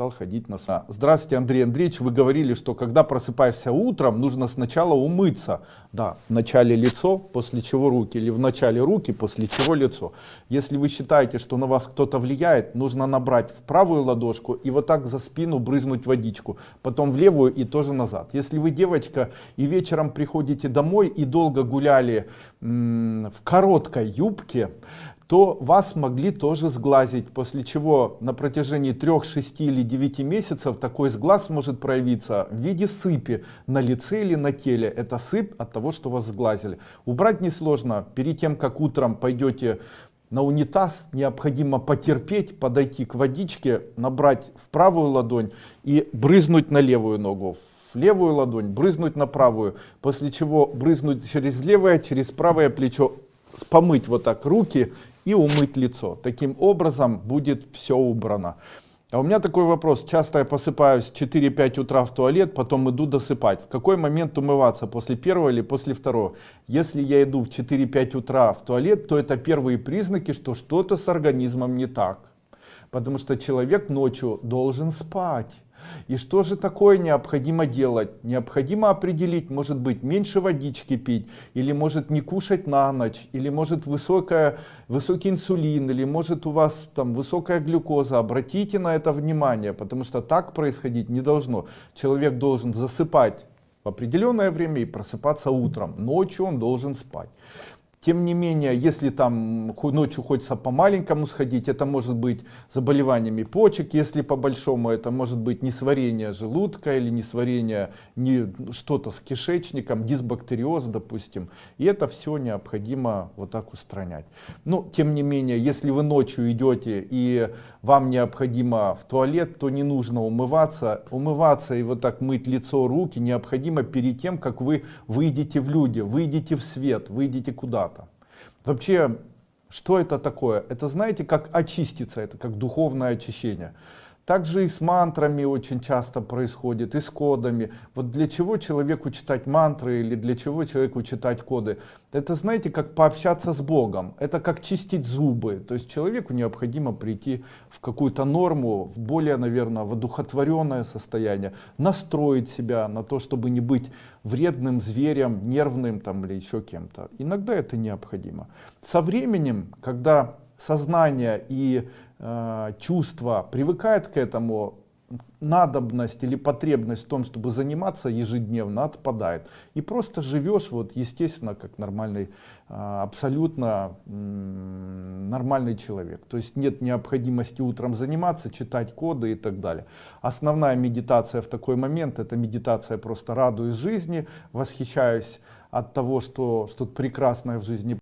стал ходить на сон. Здравствуйте, Андрей Андреевич. Вы говорили, что когда просыпаешься утром, нужно сначала умыться. Да, в начале лицо, после чего руки, или в начале руки, после чего лицо. Если вы считаете, что на вас кто-то влияет, нужно набрать в правую ладошку и вот так за спину брызнуть водичку, потом в левую и тоже назад. Если вы девочка и вечером приходите домой и долго гуляли в короткой юбке, то вас могли тоже сглазить, после чего на протяжении 3, 6 или 9 месяцев такой сглаз может проявиться в виде сыпи на лице или на теле. Это сыпь от того, что вас сглазили. Убрать несложно. Перед тем, как утром пойдете на унитаз, необходимо потерпеть, подойти к водичке, набрать в правую ладонь и брызнуть на левую ногу в левую ладонь, брызнуть на правую, после чего брызнуть через левое, через правое плечо, помыть вот так руки и умыть лицо. Таким образом будет все убрано. А у меня такой вопрос. Часто я посыпаюсь 4-5 утра в туалет, потом иду досыпать. В какой момент умываться? После первого или после второго? Если я иду в 4-5 утра в туалет, то это первые признаки, что что-то с организмом не так. Потому что человек ночью должен спать. И что же такое необходимо делать? Необходимо определить, может быть, меньше водички пить, или может не кушать на ночь, или может высокая, высокий инсулин, или может у вас там высокая глюкоза. Обратите на это внимание, потому что так происходить не должно. Человек должен засыпать в определенное время и просыпаться утром. Ночью он должен спать. Тем не менее, если там ночью хочется по маленькому сходить, это может быть заболеваниями почек, если по большому, это может быть несварение желудка или несварение не что-то с кишечником, дисбактериоз, допустим. И это все необходимо вот так устранять. Но, тем не менее, если вы ночью идете и вам необходимо в туалет, то не нужно умываться. Умываться и вот так мыть лицо, руки необходимо перед тем, как вы выйдете в люди, выйдете в свет, выйдете куда-то. Вообще, что это такое? Это знаете, как очиститься, это как духовное очищение. Также и с мантрами очень часто происходит, и с кодами. Вот для чего человеку читать мантры или для чего человеку читать коды? Это знаете, как пообщаться с Богом. Это как чистить зубы. То есть человеку необходимо прийти в какую-то норму, в более, наверное, воодухотворенное состояние. Настроить себя на то, чтобы не быть вредным зверем, нервным там, или еще кем-то. Иногда это необходимо. Со временем, когда сознание и э, чувство привыкает к этому, надобность или потребность в том, чтобы заниматься ежедневно отпадает. И просто живешь вот естественно, как нормальный, э, абсолютно нормальный человек. То есть нет необходимости утром заниматься, читать коды и так далее. Основная медитация в такой момент, это медитация просто радуюсь жизни, восхищаюсь от того, что что-то прекрасное в жизни